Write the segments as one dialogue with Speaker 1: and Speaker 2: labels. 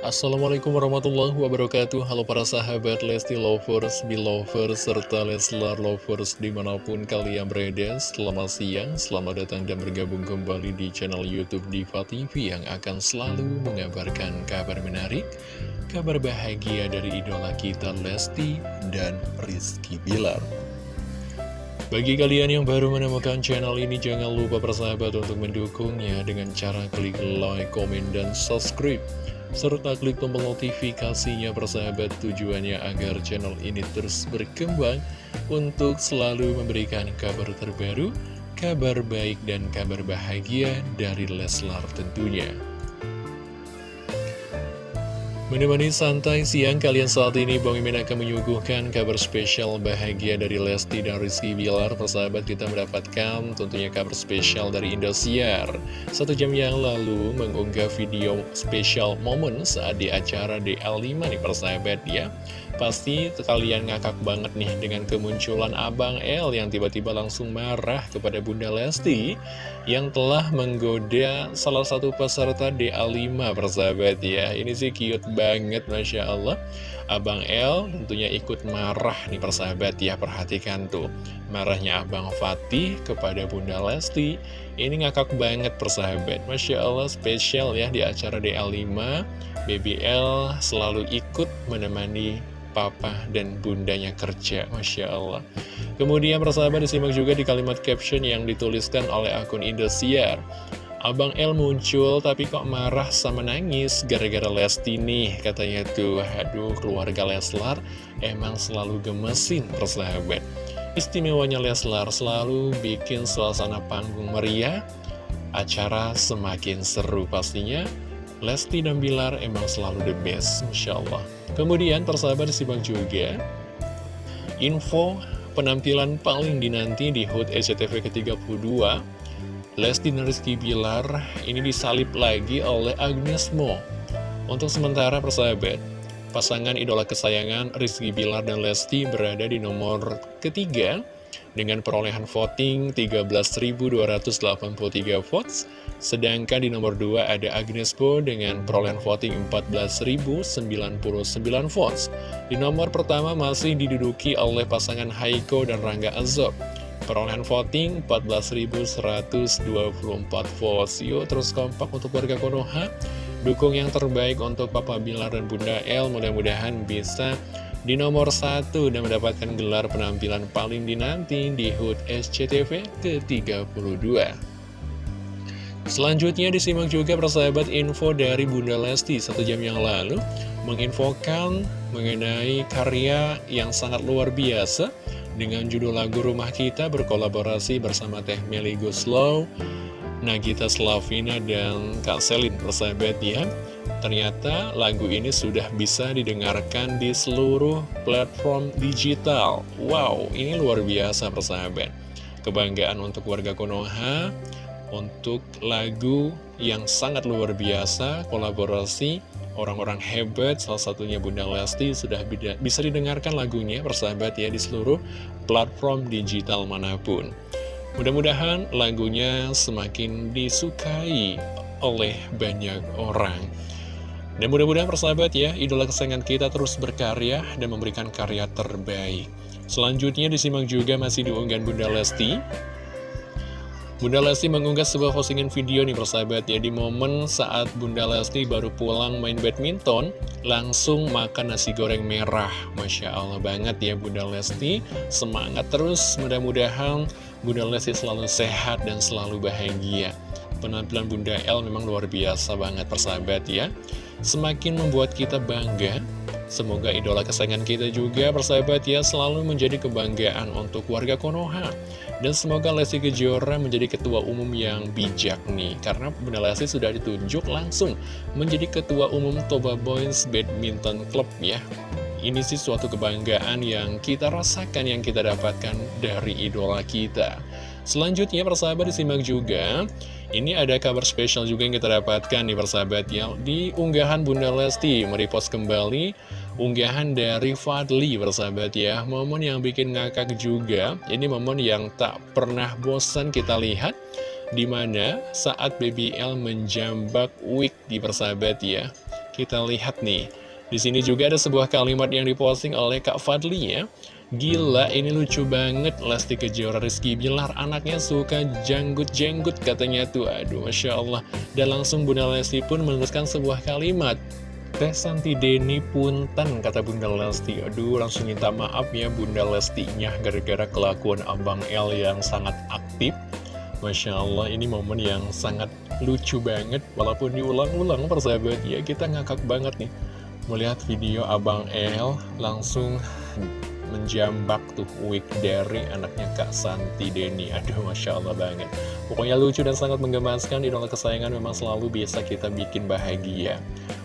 Speaker 1: Assalamualaikum warahmatullahi wabarakatuh. Halo para sahabat Lesti Lovers, Belovers, serta Leslar Lovers di mana pun kalian berada. Selamat siang, selamat datang dan bergabung kembali di channel Youtube Diva TV Yang akan selalu mengabarkan kabar menarik Kabar bahagia dari idola kita Lesti dan Rizky Bilar bagi kalian yang baru menemukan channel ini, jangan lupa persahabat untuk mendukungnya dengan cara klik like, komen, dan subscribe serta klik tombol notifikasinya persahabat tujuannya agar channel ini terus berkembang untuk selalu memberikan kabar terbaru, kabar baik dan kabar bahagia dari Leslar tentunya. Menemani santai siang kalian saat ini Bang Mimin akan menyuguhkan kabar spesial bahagia dari Lesti dan Rizky Bilar. Persahabat kita mendapatkan tentunya kabar spesial dari Indosiar. Satu jam yang lalu mengunggah video spesial momen saat di acara DL5 nih persahabat ya Pasti kalian ngakak banget nih dengan kemunculan Abang L yang tiba-tiba langsung marah kepada Bunda Lesti yang telah menggoda salah satu peserta DA5 persahabat ya. Ini sih cute banget Masya Allah. Abang L tentunya ikut marah nih persahabat ya, perhatikan tuh. Marahnya Abang Fatih kepada Bunda Lesti. Ini ngakak banget persahabat. Masya Allah spesial ya di acara DA5. BBL selalu ikut menemani papa dan bundanya kerja, Masya Allah. Kemudian persahabat disimak juga di kalimat caption yang dituliskan oleh akun Indosiar. Abang L muncul tapi kok marah sama nangis gara-gara Lesti nih katanya tuh. Aduh keluarga Leslar emang selalu gemesin persahabat. Istimewanya Leslar selalu bikin suasana panggung meriah acara semakin seru pastinya. Lesti dan Bilar emang selalu the best, Masya Allah. Kemudian persahabat disimak juga info penampilan paling dinanti di HUT SCTV ke-32 Lesti dan Rizky Bilar ini disalip lagi oleh Agnes Mo. Untuk sementara persahabat, pasangan idola kesayangan Rizky Bilar dan Lesti berada di nomor ketiga dengan perolehan voting 13.283 votes, sedangkan di nomor 2 ada Agnes Bo dengan perolehan voting 14.099 votes. Di nomor pertama masih diduduki oleh pasangan Haiko dan Rangga Azob. Perolehan voting 14.124 votes. Yuk terus kompak untuk warga Konoha. Dukung yang terbaik untuk Papa Bilar dan Bunda El. Mudah-mudahan bisa di nomor satu dan mendapatkan gelar penampilan paling dinanti di HUT SCTV ke-32. Selanjutnya disimak juga persahabat info dari Bunda Lesti satu jam yang lalu menginfokan mengenai karya yang sangat luar biasa dengan judul lagu Rumah Kita berkolaborasi bersama Teh Meli Guslow, Nagita Slavina, dan Kak Selin persahabat ya. Ternyata lagu ini sudah bisa didengarkan di seluruh platform digital. Wow, ini luar biasa persahabat. Kebanggaan untuk warga Konoha, untuk lagu yang sangat luar biasa, kolaborasi orang-orang hebat, salah satunya Bunda Lesti, sudah bisa didengarkan lagunya persahabat ya di seluruh platform digital mana pun. Mudah-mudahan lagunya semakin disukai oleh banyak orang. Dan mudah-mudahan persahabat ya, idola kesayangan kita terus berkarya dan memberikan karya terbaik. Selanjutnya disimak juga masih diunggahan Bunda Lesti. Bunda Lesti mengunggah sebuah postingan video nih persahabat. Ya Di momen saat Bunda Lesti baru pulang main badminton Langsung makan nasi goreng merah. Masya Allah banget ya Bunda Lesti. Semangat terus. Mudah-mudahan Bunda Lesti selalu sehat dan selalu bahagia. Penampilan Bunda El memang luar biasa banget persahabat ya. Semakin membuat kita bangga. Semoga idola kesayangan kita juga persahabat ya selalu menjadi kebanggaan untuk warga Konoha. Dan semoga Lesti Kejora menjadi ketua umum yang bijak nih. Karena Bunda Lesti sudah ditunjuk langsung menjadi ketua umum Toba Boys Badminton Club ya. Ini sih suatu kebanggaan yang kita rasakan, yang kita dapatkan dari idola kita. Selanjutnya persahabat disimak juga. Ini ada kabar spesial juga yang kita dapatkan nih persahabat ya. Di unggahan Bunda Lesti merepost kembali unggahan dari Fadli persahabat ya. Momen yang bikin ngakak juga. Ini momen yang tak pernah bosan kita lihat Di mana saat BBL menjambak wig di persahabat ya. Kita lihat nih, di sini juga ada sebuah kalimat yang diposting oleh Kak Fadli ya. Gila, ini lucu banget Lesti Kejora Rizky Bilar Anaknya suka janggut-jenggut katanya tuh Aduh, Masya Allah Dan langsung Bunda Lesti pun menuliskan sebuah kalimat Teh Santi Deni Punten, kata Bunda Lesti. Aduh, langsung minta maaf ya Bunda Lestinya gara-gara kelakuan Abang L yang sangat aktif. Masya Allah, ini momen yang sangat lucu banget. Walaupun diulang-ulang, persahabat ya, kita ngakak banget nih. Melihat video Abang L langsung menjambak tuh wig dari anaknya Kak Santi Deni Aduh Masya Allah banget. Pokoknya lucu dan sangat menggemaskan. Idola kesayangan memang selalu bisa kita bikin bahagia.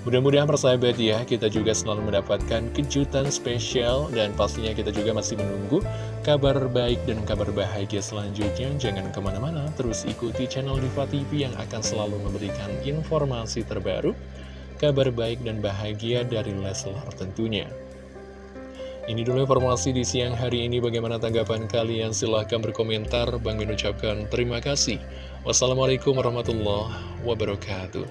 Speaker 1: Mudah-mudahan persahabat ya Kita juga selalu mendapatkan kejutan spesial. Dan pastinya kita juga masih menunggu Kabar baik dan kabar bahagia selanjutnya. Jangan ke mana-mana Terus ikuti channel Diva TV Yang akan selalu memberikan informasi terbaru Kabar baik dan bahagia dari Leslar tentunya ini dulu informasi di siang hari ini. Bagaimana tanggapan kalian? Silahkan berkomentar. Bang ucapkan terima kasih. Wassalamualaikum warahmatullahi wabarakatuh.